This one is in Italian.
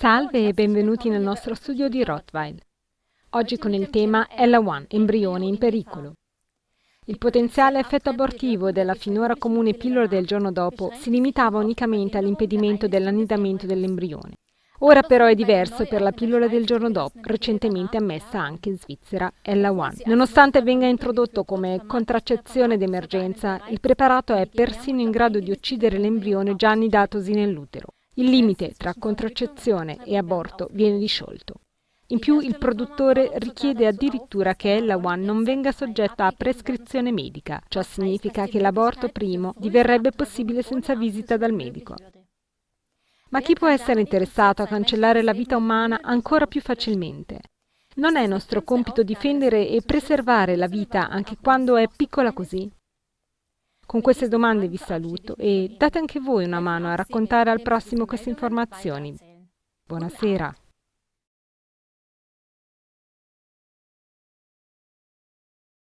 Salve e benvenuti nel nostro studio di Rottweil. Oggi con il tema Ella1, embrione in pericolo. Il potenziale effetto abortivo della finora comune pillola del giorno dopo si limitava unicamente all'impedimento dell'annidamento dell'embrione. Ora però è diverso per la pillola del giorno dopo, recentemente ammessa anche in Svizzera, Ella1. Nonostante venga introdotto come contraccezione d'emergenza, il preparato è persino in grado di uccidere l'embrione già annidatosi nell'utero. Il limite tra contraccezione e aborto viene disciolto. In più il produttore richiede addirittura che Ella One non venga soggetta a prescrizione medica. Ciò significa che l'aborto primo diverrebbe possibile senza visita dal medico. Ma chi può essere interessato a cancellare la vita umana ancora più facilmente? Non è nostro compito difendere e preservare la vita anche quando è piccola così? Con queste domande vi saluto e date anche voi una mano a raccontare al prossimo queste informazioni. Buonasera.